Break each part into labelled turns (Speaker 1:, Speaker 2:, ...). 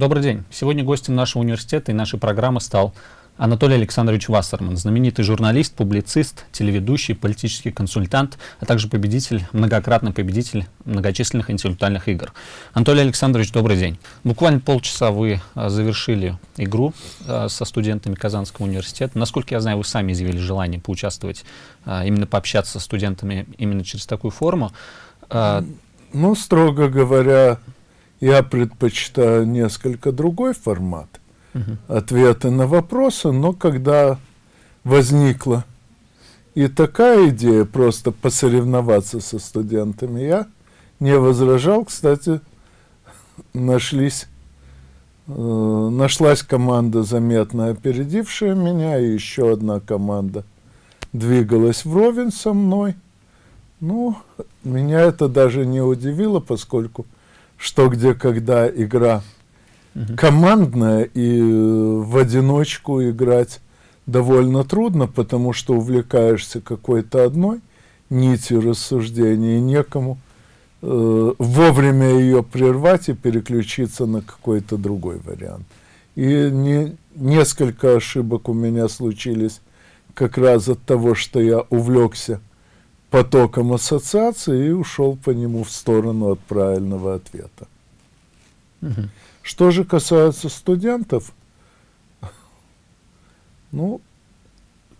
Speaker 1: Добрый день. Сегодня гостем нашего университета и нашей программы стал Анатолий Александрович Вассерман, знаменитый журналист, публицист, телеведущий, политический консультант, а также победитель, многократный победитель многочисленных интеллектуальных игр. Анатолий Александрович, добрый день. Буквально полчаса вы а, завершили игру а, со студентами Казанского университета. Насколько я знаю, вы сами изъявили желание поучаствовать, а, именно пообщаться со студентами именно через такую форму.
Speaker 2: Ну, строго говоря, я предпочитаю несколько другой формат угу. ответы на вопросы, но когда возникла и такая идея просто посоревноваться со студентами, я не возражал. Кстати, нашлись, э, нашлась команда, заметно опередившая меня, и еще одна команда двигалась вровень со мной. Ну, меня это даже не удивило, поскольку что, где, когда игра Угу. Командная и э, в одиночку играть довольно трудно, потому что увлекаешься какой-то одной нитью рассуждения, и некому э, вовремя ее прервать и переключиться на какой-то другой вариант. И не, несколько ошибок у меня случились как раз от того, что я увлекся потоком ассоциации и ушел по нему в сторону от правильного ответа. Угу. Что же касается студентов, ну,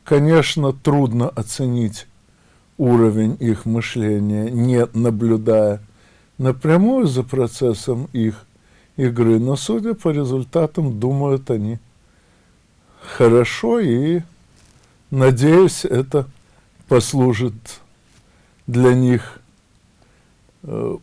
Speaker 2: конечно, трудно оценить уровень их мышления, не наблюдая напрямую за процессом их игры, но судя по результатам, думают они хорошо, и, надеюсь, это послужит для них э,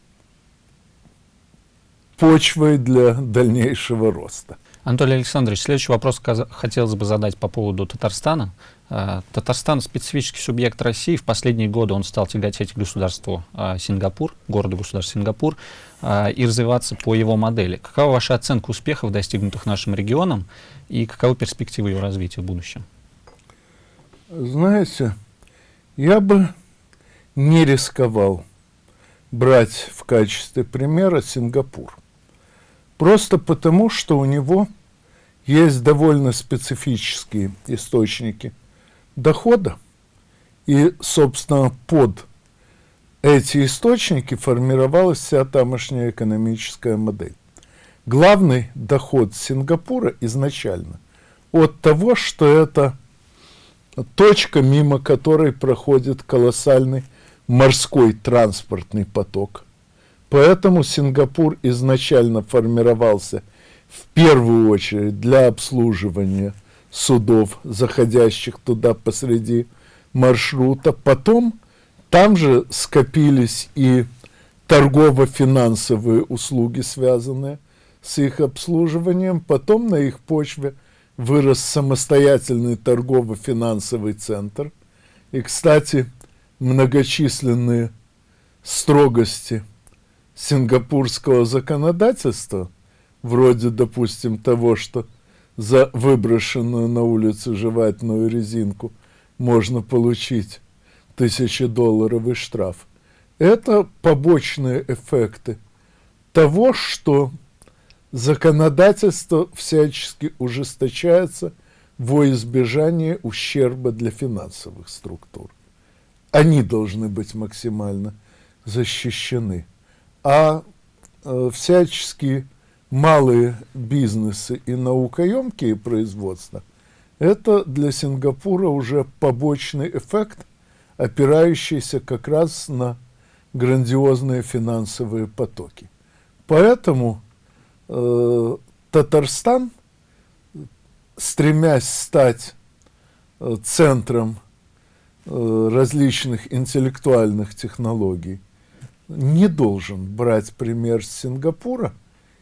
Speaker 2: почвой для дальнейшего роста.
Speaker 1: Анатолий Александрович, следующий вопрос хотелось бы задать по поводу Татарстана. А, Татарстан – специфический субъект России. В последние годы он стал тяготеть к государству а, Сингапур, городу-государству Сингапур, а, и развиваться по его модели. Какова ваша оценка успехов, достигнутых нашим регионом, и каковы перспективы его развития в будущем?
Speaker 2: Знаете, я бы не рисковал брать в качестве примера Сингапур. Просто потому, что у него есть довольно специфические источники дохода. И, собственно, под эти источники формировалась вся тамошняя экономическая модель. Главный доход Сингапура изначально от того, что это точка, мимо которой проходит колоссальный морской транспортный поток. Поэтому Сингапур изначально формировался в первую очередь для обслуживания судов, заходящих туда посреди маршрута. Потом там же скопились и торгово-финансовые услуги, связанные с их обслуживанием. Потом на их почве вырос самостоятельный торгово-финансовый центр. И, кстати, многочисленные строгости – сингапурского законодательства, вроде, допустим, того, что за выброшенную на улицу жевательную резинку можно получить тысячедолларовый штраф. Это побочные эффекты того, что законодательство всячески ужесточается во избежание ущерба для финансовых структур. Они должны быть максимально защищены а э, всяческие малые бизнесы и наукоемкие производства – это для Сингапура уже побочный эффект, опирающийся как раз на грандиозные финансовые потоки. Поэтому э, Татарстан, стремясь стать э, центром различных интеллектуальных технологий, не должен брать пример с Сингапура,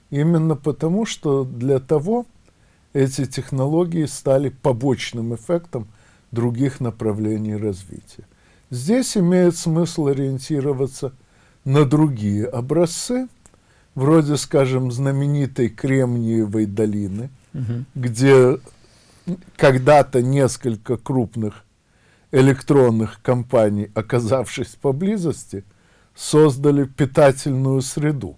Speaker 2: именно потому, что для того эти технологии стали побочным эффектом других направлений развития. Здесь имеет смысл ориентироваться на другие образцы, вроде, скажем, знаменитой Кремниевой долины, угу. где когда-то несколько крупных электронных компаний, оказавшись поблизости, создали питательную среду.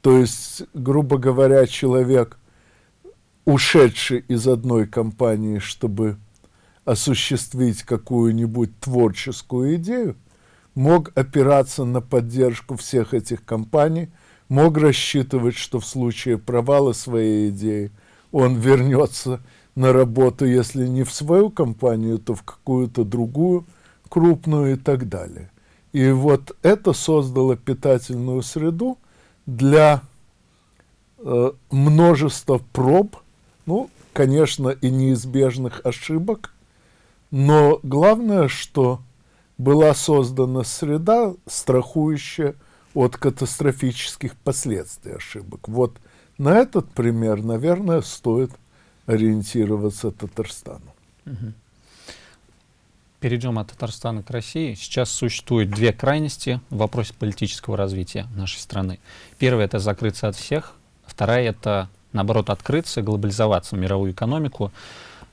Speaker 2: То есть, грубо говоря, человек ушедший из одной компании, чтобы осуществить какую-нибудь творческую идею, мог опираться на поддержку всех этих компаний, мог рассчитывать, что в случае провала своей идеи он вернется на работу, если не в свою компанию, то в какую-то другую, крупную и так далее. И вот это создало питательную среду для э, множества проб, ну, конечно, и неизбежных ошибок, но главное, что была создана среда, страхующая от катастрофических последствий ошибок. Вот на этот пример, наверное, стоит ориентироваться Татарстану. Угу.
Speaker 1: Перейдем от Татарстана к России. Сейчас существует две крайности в вопросе политического развития нашей страны. Первая — это закрыться от всех. Вторая — это, наоборот, открыться, глобализоваться в мировую экономику.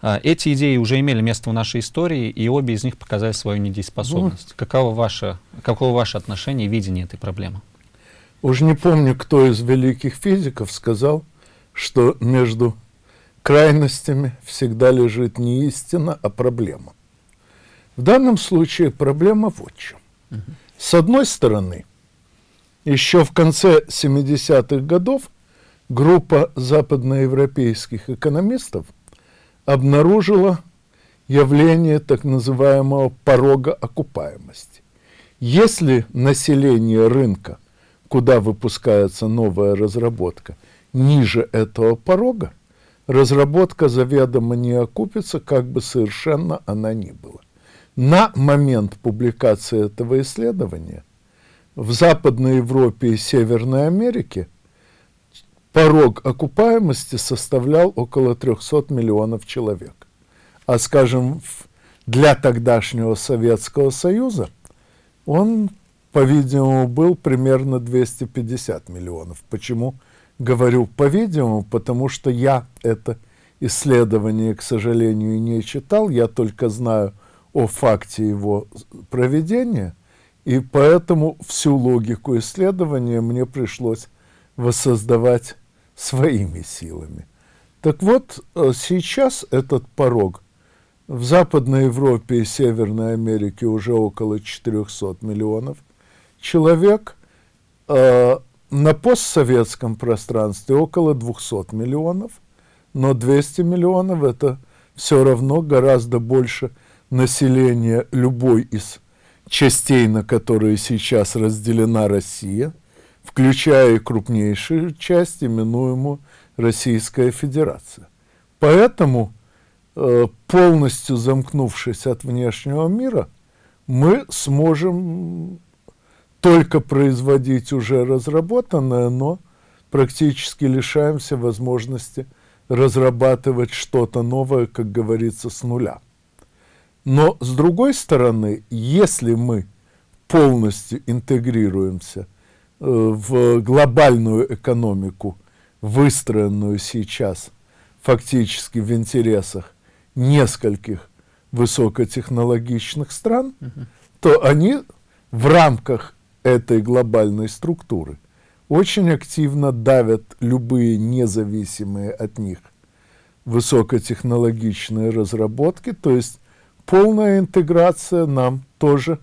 Speaker 1: А, эти идеи уже имели место в нашей истории, и обе из них показали свою недееспособность. Ну, каково, ваше, каково ваше отношение и видение этой проблемы?
Speaker 2: Уж не помню, кто из великих физиков сказал, что между крайностями всегда лежит не истина, а проблема. В данном случае проблема в чем. С одной стороны, еще в конце 70-х годов группа западноевропейских экономистов обнаружила явление так называемого порога окупаемости. Если население рынка, куда выпускается новая разработка, ниже этого порога, разработка заведомо не окупится, как бы совершенно она ни была. На момент публикации этого исследования в Западной Европе и Северной Америке порог окупаемости составлял около 300 миллионов человек. А, скажем, для тогдашнего Советского Союза он, по-видимому, был примерно 250 миллионов. Почему говорю «по-видимому»? Потому что я это исследование, к сожалению, не читал, я только знаю о факте его проведения, и поэтому всю логику исследования мне пришлось воссоздавать своими силами. Так вот, э, сейчас этот порог в Западной Европе и Северной Америке уже около 400 миллионов человек, э, на постсоветском пространстве около 200 миллионов, но 200 миллионов – это все равно гораздо больше – населения любой из частей, на которые сейчас разделена Россия, включая крупнейшую часть, именуемую Российская Федерация. Поэтому, э, полностью замкнувшись от внешнего мира, мы сможем только производить уже разработанное, но практически лишаемся возможности разрабатывать что-то новое, как говорится, с нуля. Но с другой стороны, если мы полностью интегрируемся э, в глобальную экономику, выстроенную сейчас фактически в интересах нескольких высокотехнологичных стран, угу. то они в рамках этой глобальной структуры очень активно давят любые независимые от них высокотехнологичные разработки, то есть полная интеграция нам тоже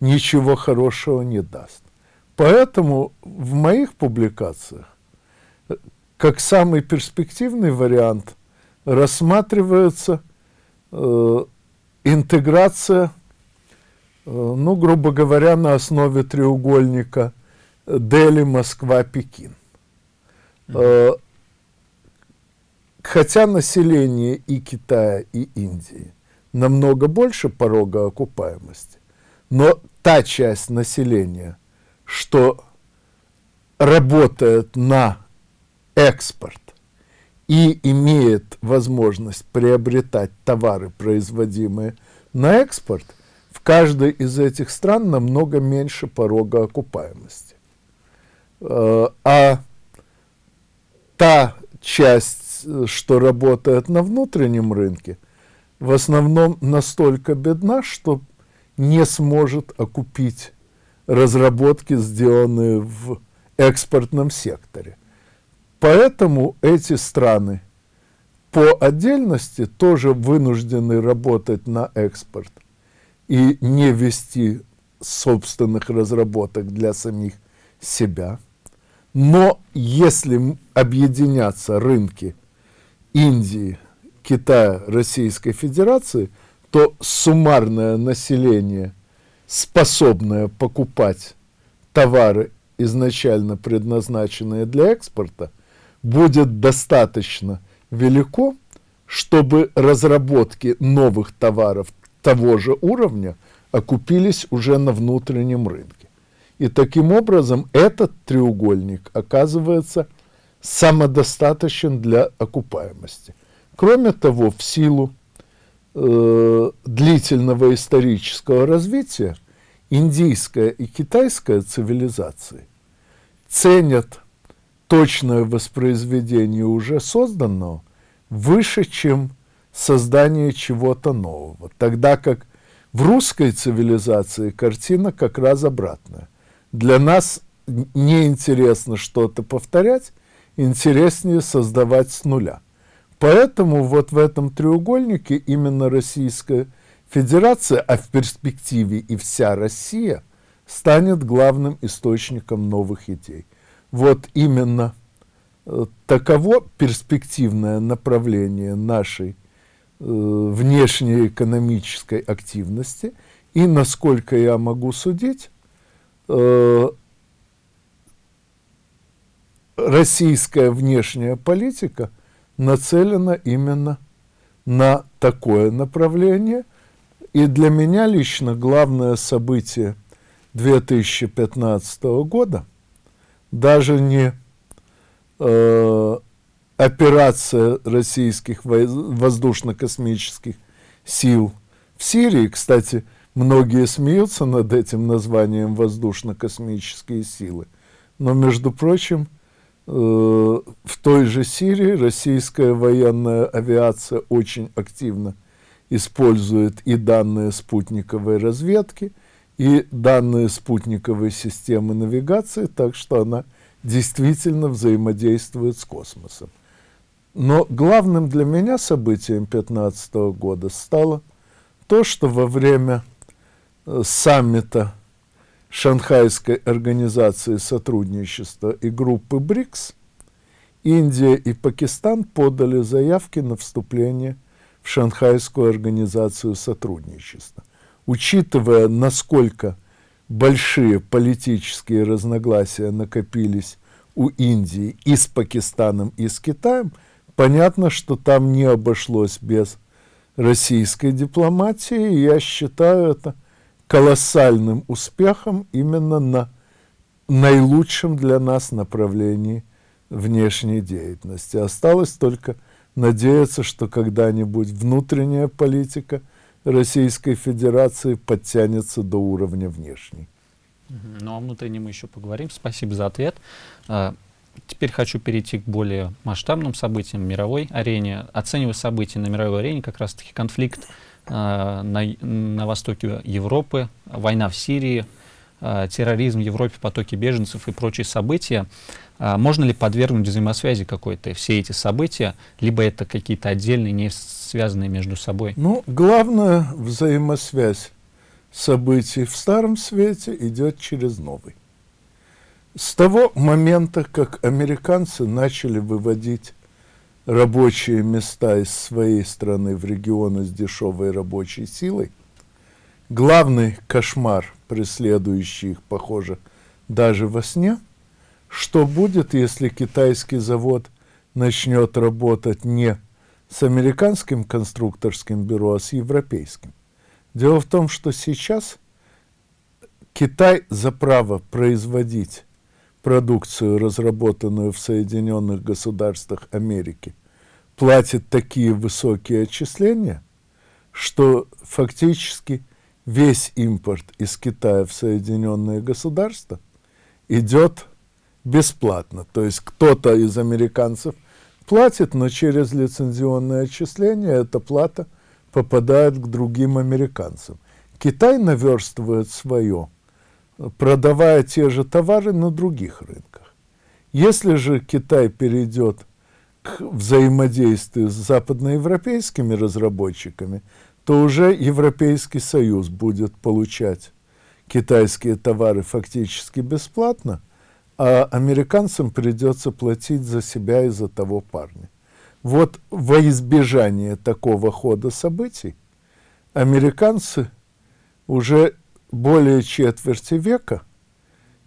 Speaker 2: ничего хорошего не даст. Поэтому в моих публикациях как самый перспективный вариант рассматривается э, интеграция, э, ну, грубо говоря, на основе треугольника Дели, Москва, Пекин. Э, хотя население и Китая, и Индии намного больше порога окупаемости, но та часть населения, что работает на экспорт и имеет возможность приобретать товары, производимые на экспорт, каждой из этих стран намного меньше порога окупаемости. Э, а та часть, что работает на внутреннем рынке, в основном настолько бедна, что не сможет окупить разработки, сделанные в экспортном секторе. Поэтому эти страны по отдельности тоже вынуждены работать на экспорт и не вести собственных разработок для самих себя. Но если объединятся рынки Индии, Китая, Российской Федерации, то суммарное население, способное покупать товары, изначально предназначенные для экспорта, будет достаточно велико, чтобы разработки новых товаров того же уровня окупились уже на внутреннем рынке. И таким образом этот треугольник оказывается самодостаточен для окупаемости. Кроме того, в силу э, длительного исторического развития индийская и китайская цивилизации ценят точное воспроизведение уже созданного выше, чем создание чего-то нового. Тогда как в русской цивилизации картина как раз обратная. Для нас неинтересно что-то повторять, интереснее создавать с нуля. Поэтому вот в этом треугольнике именно Российская Федерация, а в перспективе и вся Россия, станет главным источником новых идей. Вот именно э, таково перспективное направление нашей внешней экономической активности. И, насколько я могу судить, э, российская внешняя политика нацелена именно на такое направление. И для меня лично главное событие 2015 года даже не э, операция российских воздушно-космических сил в Сирии. Кстати, многие смеются над этим названием воздушно-космические силы. Но, между прочим, Э, в той же Сирии российская военная авиация очень активно использует и данные спутниковой разведки, и данные спутниковой системы навигации, так что она действительно взаимодействует с космосом. Но главным для меня событием 2015 года стало то, что во время э, саммита Шанхайской организации сотрудничества и группы БРИКС, Индия и Пакистан подали заявки на вступление в Шанхайскую организацию сотрудничества. Учитывая, насколько большие политические разногласия накопились у Индии и с Пакистаном, и с Китаем, понятно, что там не обошлось без российской дипломатии. Я считаю это колоссальным успехом именно на наилучшем для нас направлении внешней деятельности. Осталось только надеяться, что когда-нибудь внутренняя политика Российской Федерации подтянется до уровня внешней.
Speaker 1: Ну, о внутреннем мы еще поговорим. Спасибо за ответ. Теперь хочу перейти к более масштабным событиям мировой арене. Оценивая события на мировой арене, как раз-таки конфликт Э, на, на востоке Европы, война в Сирии, э, терроризм в Европе, потоки беженцев и прочие события. Э, можно ли подвергнуть взаимосвязи какой-то все эти события, либо это какие-то отдельные, не связанные между собой?
Speaker 2: Ну, главная взаимосвязь событий в Старом Свете идет через Новый. С того момента, как американцы начали выводить рабочие места из своей страны в регионы с дешевой рабочей силой, главный кошмар, преследующий их, похоже, даже во сне, что будет, если китайский завод начнет работать не с американским конструкторским бюро, а с европейским. Дело в том, что сейчас Китай за право производить продукцию, разработанную в Соединенных Государствах Америки, платит такие высокие отчисления, что фактически весь импорт из Китая в Соединенные Государства идет бесплатно. То есть кто-то из американцев платит, но через лицензионное отчисление эта плата попадает к другим американцам. Китай наверстывает свое – продавая те же товары на других рынках. Если же Китай перейдет к взаимодействию с западноевропейскими разработчиками, то уже Европейский Союз будет получать китайские товары фактически бесплатно, а американцам придется платить за себя и за того парня. Вот во избежание такого хода событий американцы уже более четверти века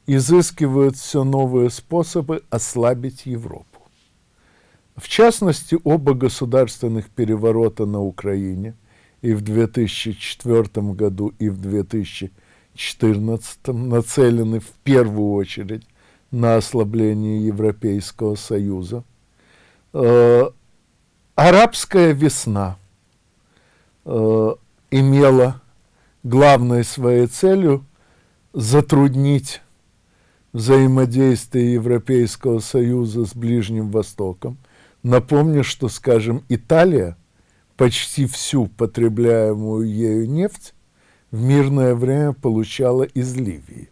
Speaker 2: изыскивают все новые способы ослабить Европу. В частности, оба государственных переворота на Украине и в 2004 году, и в 2014 нацелены в первую очередь на ослабление Европейского Союза. Э, арабская весна э, имела главной своей целью затруднить взаимодействие Европейского Союза с Ближним Востоком. Напомню, что, скажем, Италия почти всю потребляемую ею нефть в мирное время получала из Ливии.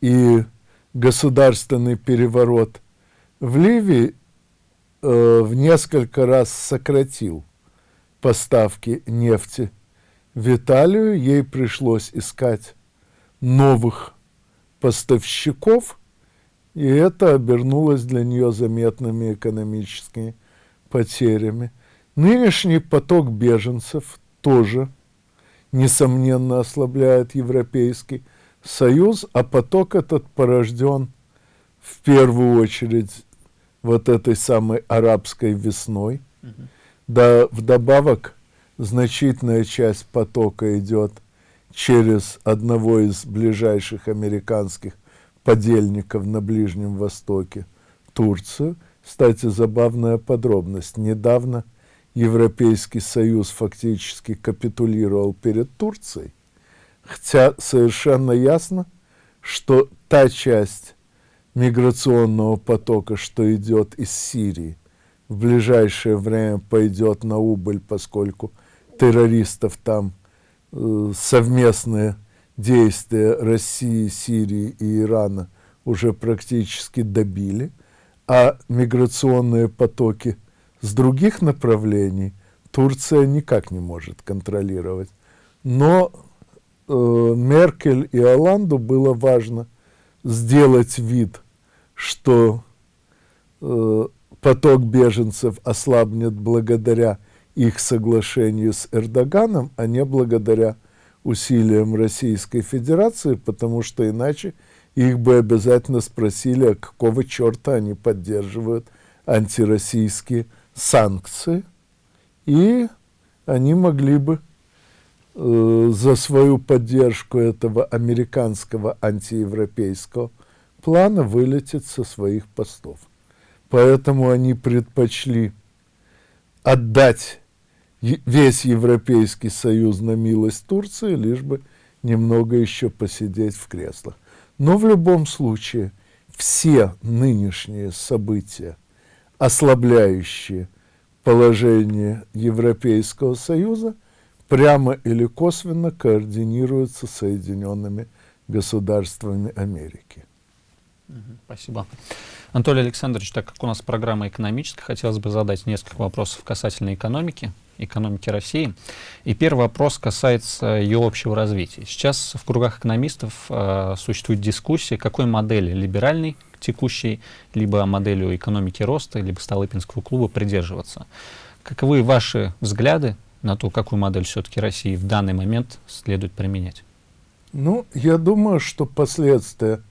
Speaker 2: И государственный переворот в Ливии э, в несколько раз сократил поставки нефти в Италию. Ей пришлось искать новых поставщиков, и это обернулось для нее заметными экономическими потерями. Нынешний поток беженцев тоже, несомненно, ослабляет Европейский Союз, а поток этот порожден в первую очередь вот этой самой арабской весной. Да, вдобавок, значительная часть потока идет через одного из ближайших американских подельников на Ближнем Востоке, Турцию. Кстати, забавная подробность. Недавно Европейский Союз фактически капитулировал перед Турцией, хотя совершенно ясно, что та часть миграционного потока, что идет из Сирии, в ближайшее время пойдет на убыль, поскольку террористов там э, совместные действия России, Сирии и Ирана уже практически добили, а миграционные потоки с других направлений Турция никак не может контролировать. Но э, Меркель и Оланду было важно сделать вид, что э, поток беженцев ослабнет благодаря их соглашению с Эрдоганом, а не благодаря усилиям Российской Федерации, потому что иначе их бы обязательно спросили, а какого черта они поддерживают антироссийские санкции, и они могли бы э, за свою поддержку этого американского антиевропейского плана вылететь со своих постов. Поэтому они предпочли отдать весь Европейский Союз на милость Турции, лишь бы немного еще посидеть в креслах. Но в любом случае все нынешние события, ослабляющие положение Европейского Союза, прямо или косвенно координируются Соединенными Государствами Америки.
Speaker 1: Спасибо. Анатолий Александрович, так как у нас программа экономическая, хотелось бы задать несколько вопросов касательно экономики, экономики России. И первый вопрос касается ее общего развития. Сейчас в кругах экономистов э, существует дискуссия, какой модели либеральной текущей, либо моделью экономики роста, либо Столыпинского клуба придерживаться. Каковы ваши взгляды на то, какую модель все-таки России в данный момент следует применять?
Speaker 2: Ну, я думаю, что последствия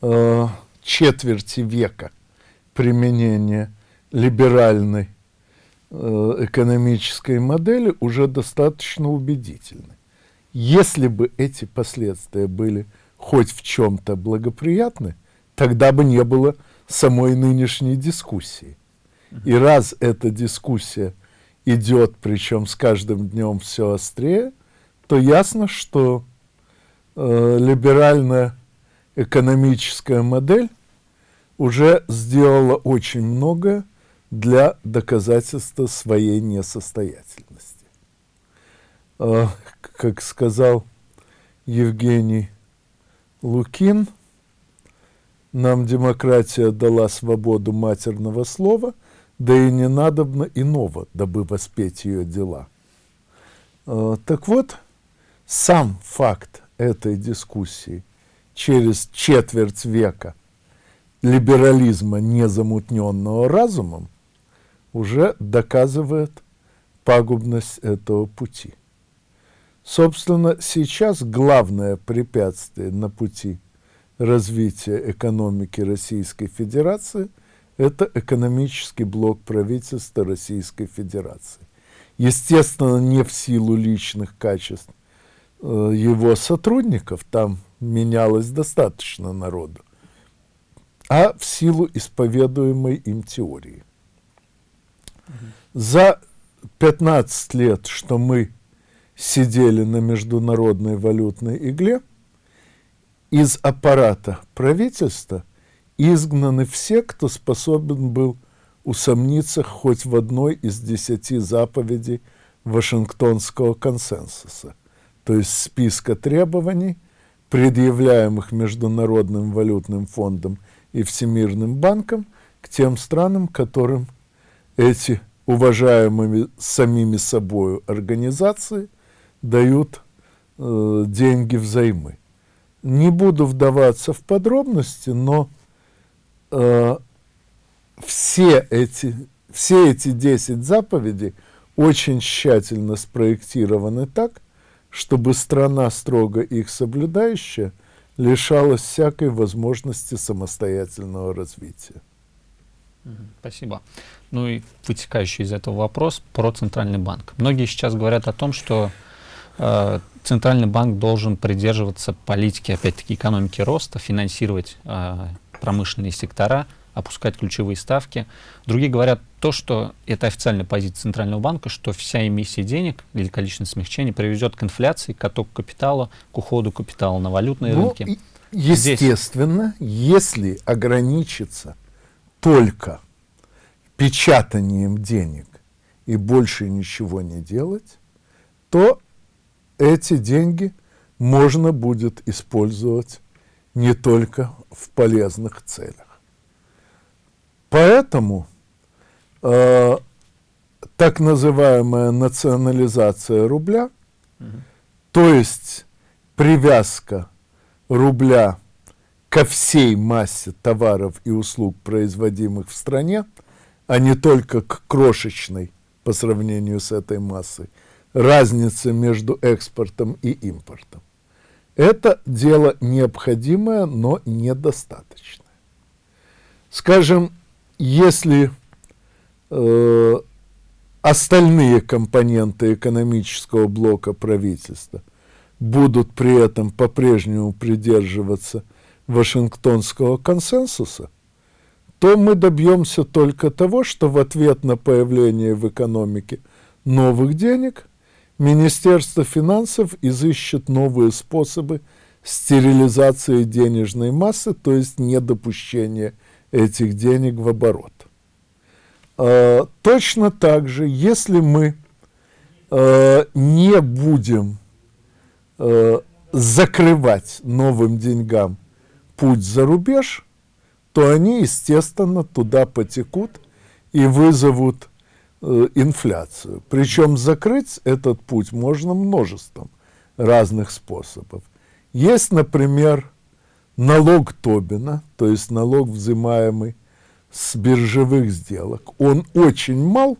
Speaker 2: э, четверти века применения либеральной экономической модели уже достаточно убедительны. Если бы эти последствия были хоть в чем-то благоприятны, тогда бы не было самой нынешней дискуссии. И раз эта дискуссия идет, причем с каждым днем все острее, то ясно, что э, либеральная экономическая модель уже сделала очень много для доказательства своей несостоятельности. Э, как сказал Евгений Лукин, нам демократия дала свободу матерного слова, да и не надобно иного, дабы воспеть ее дела. Э, так вот, сам факт этой дискуссии через четверть века либерализма, незамутненного разумом, уже доказывает пагубность этого пути. Собственно, сейчас главное препятствие на пути развития экономики Российской Федерации – это экономический блок правительства Российской Федерации. Естественно, не в силу личных качеств э, его сотрудников, там менялось достаточно народу, а в силу исповедуемой им теории. За 15 лет, что мы сидели на международной валютной игле, из аппарата правительства изгнаны все, кто способен был усомниться хоть в одной из десяти заповедей Вашингтонского консенсуса, то есть списка требований, предъявляемых Международным валютным фондом и Всемирным банком к тем странам, которым эти уважаемыми самими собой организации дают э, деньги взаймы. Не буду вдаваться в подробности, но э, все, эти, все эти 10 заповедей очень тщательно спроектированы так, чтобы страна, строго их соблюдающая, лишалась всякой возможности самостоятельного развития.
Speaker 1: Спасибо. Ну и вытекающий из этого вопрос про Центральный банк. Многие сейчас говорят о том, что э, Центральный банк должен придерживаться политики, опять-таки, экономики роста, финансировать э, промышленные сектора, опускать ключевые ставки. Другие говорят то, что это официальная позиция Центрального банка, что вся эмиссия денег или количественное смягчение приведет к инфляции, к оттоку капитала, к уходу капитала на валютные ну, рынки.
Speaker 2: Естественно, Здесь... если ограничиться только печатанием денег и больше ничего не делать, то эти деньги можно будет использовать не только в полезных целях. Поэтому э, так называемая национализация рубля, угу. то есть привязка рубля ко всей массе товаров и услуг, производимых в стране, а не только к крошечной по сравнению с этой массой, разнице между экспортом и импортом. Это дело необходимое, но недостаточное. Скажем, если э, остальные компоненты экономического блока правительства будут при этом по-прежнему придерживаться Вашингтонского консенсуса, то мы добьемся только того, что в ответ на появление в экономике новых денег Министерство финансов изыщет новые способы стерилизации денежной массы, то есть недопущения этих денег в оборот. Э, точно так же, если мы э, не будем э, закрывать новым деньгам путь за рубеж, то они, естественно, туда потекут и вызовут э, инфляцию. Причем закрыть этот путь можно множеством разных способов. Есть, например, налог Тобина, то есть налог, взимаемый с биржевых сделок. Он очень мал,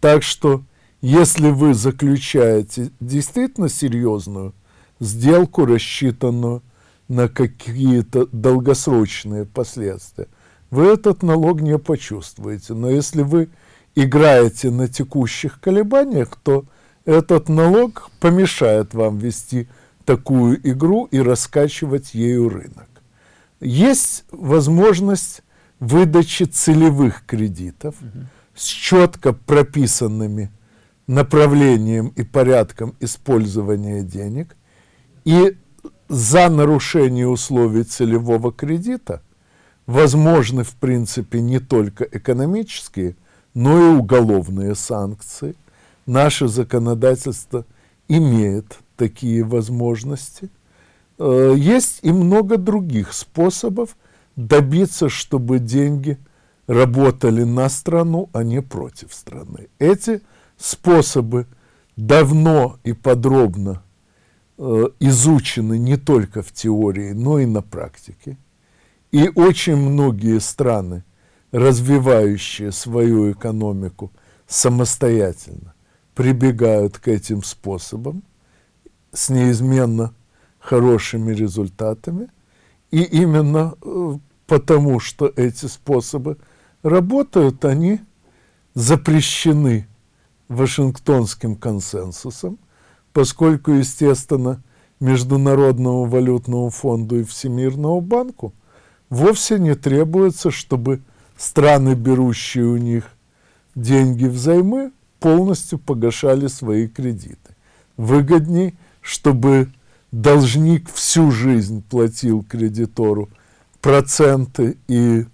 Speaker 2: так что если вы заключаете действительно серьезную сделку, рассчитанную на какие-то долгосрочные последствия, вы этот налог не почувствуете. Но если вы играете на текущих колебаниях, то этот налог помешает вам вести такую игру и раскачивать ею рынок. Есть возможность выдачи целевых кредитов угу. с четко прописанными направлением и порядком использования денег, и за нарушение условий целевого кредита возможны, в принципе, не только экономические, но и уголовные санкции. Наше законодательство имеет такие возможности. Э, есть и много других способов добиться, чтобы деньги работали на страну, а не против страны. Эти способы давно и подробно изучены не только в теории, но и на практике. И очень многие страны, развивающие свою экономику самостоятельно, прибегают к этим способам с неизменно хорошими результатами. И именно э, потому, что эти способы работают, они запрещены Вашингтонским консенсусом, поскольку, естественно, Международному валютному фонду и Всемирному банку вовсе не требуется, чтобы страны, берущие у них деньги взаймы, полностью погашали свои кредиты. Выгодней, чтобы должник всю жизнь платил кредитору проценты и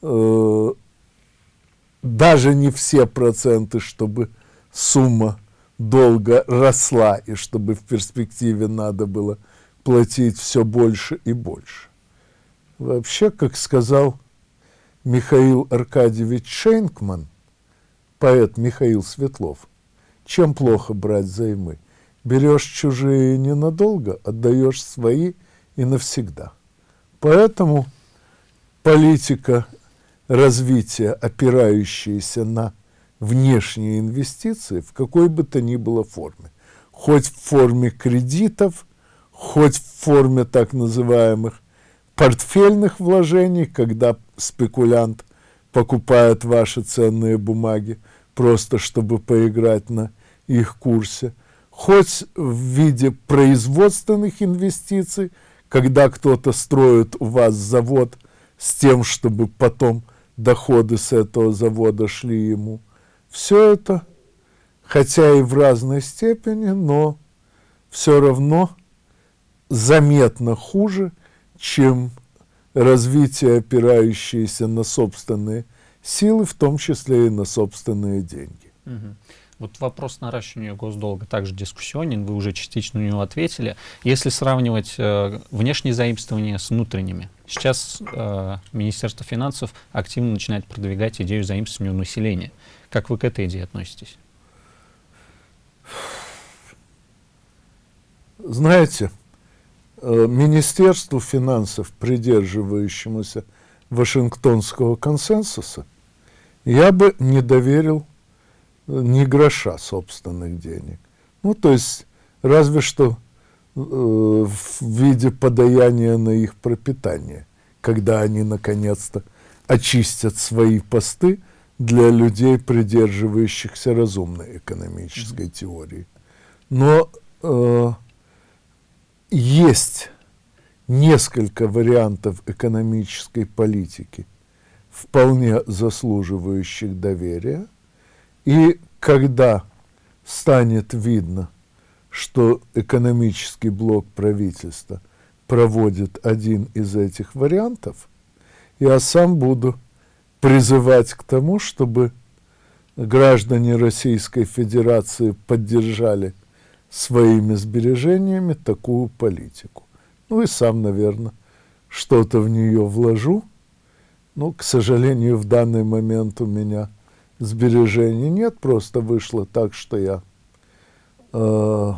Speaker 2: э, даже не все проценты, чтобы сумма долга росла и чтобы в перспективе надо было платить все больше и больше. Вообще, как сказал Михаил Аркадьевич Шейнкман, поэт Михаил Светлов, чем плохо брать займы? Берешь чужие ненадолго, отдаешь свои и навсегда. Поэтому политика развития, опирающаяся на внешние инвестиции в какой бы то ни было форме. Хоть в форме кредитов, хоть в форме так называемых портфельных вложений, когда спекулянт покупает ваши ценные бумаги, просто чтобы поиграть на их курсе, хоть в виде производственных инвестиций, когда кто-то строит у вас завод с тем, чтобы потом доходы с этого завода шли ему. Все это, хотя и в разной степени, но все равно заметно хуже, чем развитие, опирающееся на собственные силы, в том числе и на собственные деньги.
Speaker 1: Вот вопрос наращивания госдолга также дискуссионен, вы уже частично на него ответили. Если сравнивать э, внешние заимствования с внутренними, сейчас э, Министерство финансов активно начинает продвигать идею заимствования у населения. Как вы к этой идее относитесь?
Speaker 2: Знаете, э, Министерству финансов, придерживающемуся Вашингтонского консенсуса, я бы не доверил ни гроша собственных денег. Ну, то есть, разве что э, в виде подаяния на их пропитание, когда они наконец-то очистят свои посты для людей, придерживающихся разумной экономической mm -hmm. теории. Но э, есть несколько вариантов экономической политики, вполне заслуживающих доверия – и когда станет видно, что экономический блок правительства проводит один из этих вариантов, я сам буду призывать к тому, чтобы граждане Российской Федерации поддержали своими сбережениями такую политику. Ну и сам, наверное, что-то в нее вложу. Ну, к сожалению, в данный момент у меня – сбережений нет, просто вышло так, что я э,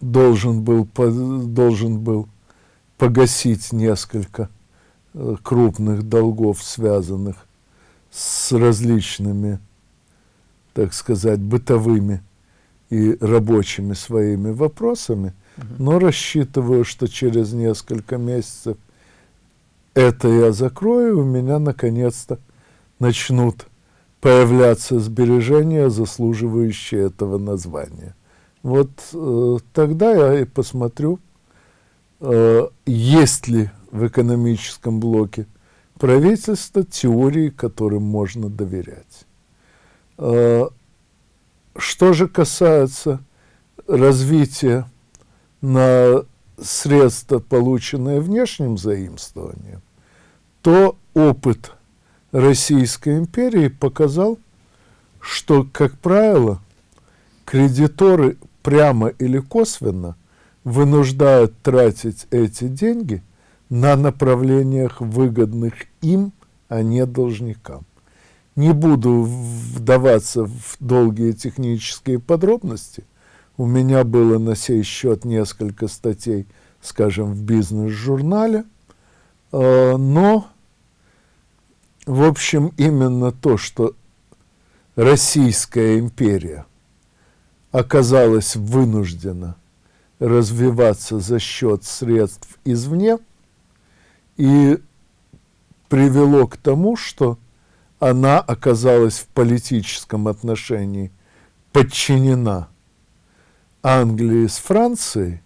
Speaker 2: должен, был, должен был погасить несколько крупных долгов, связанных с различными, так сказать, бытовыми и рабочими своими вопросами, но рассчитываю, что через несколько месяцев это я закрою, у меня наконец-то начнут появляться сбережения, заслуживающие этого названия. Вот э, тогда я и посмотрю, э, есть ли в экономическом блоке правительства теории, которым можно доверять. Э, что же касается развития на средства, полученные внешним заимствованием, то опыт Российской империи показал, что, как правило, кредиторы прямо или косвенно вынуждают тратить эти деньги на направлениях, выгодных им, а не должникам. Не буду вдаваться в долгие технические подробности. У меня было на сей счет несколько статей, скажем, в бизнес-журнале. А, но, в общем, именно то, что Российская империя оказалась вынуждена развиваться за счет средств извне и привело к тому, что она оказалась в политическом отношении подчинена Англии с Францией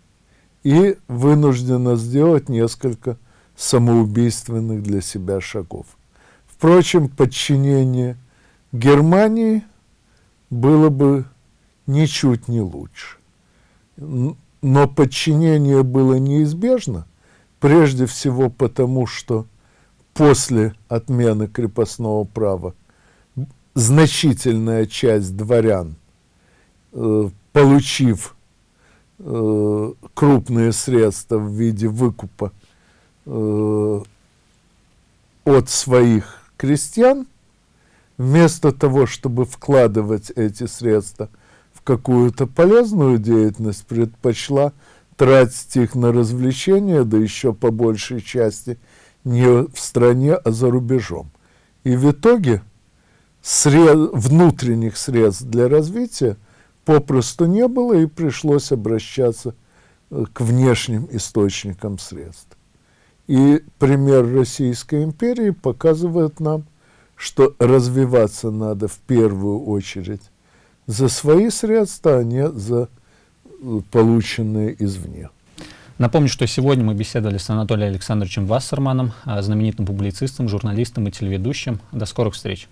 Speaker 2: и вынуждена сделать несколько самоубийственных для себя шагов. Впрочем, подчинение Германии было бы ничуть не лучше. Но подчинение было неизбежно, прежде всего потому, что после отмены крепостного права значительная часть дворян, э, получив э, крупные средства в виде выкупа э, от своих крестьян, вместо того, чтобы вкладывать эти средства в какую-то полезную деятельность, предпочла тратить их на развлечения, да еще по большей части – не в стране, а за рубежом. И в итоге сред... внутренних средств для развития попросту не было, и пришлось обращаться э, к внешним источникам средств. И пример Российской империи показывает нам, что развиваться надо в первую очередь за свои средства, а не за полученные извне.
Speaker 1: Напомню, что сегодня мы беседовали с Анатолием Александровичем Вассерманом, знаменитым публицистом, журналистом и телеведущим. До скорых встреч!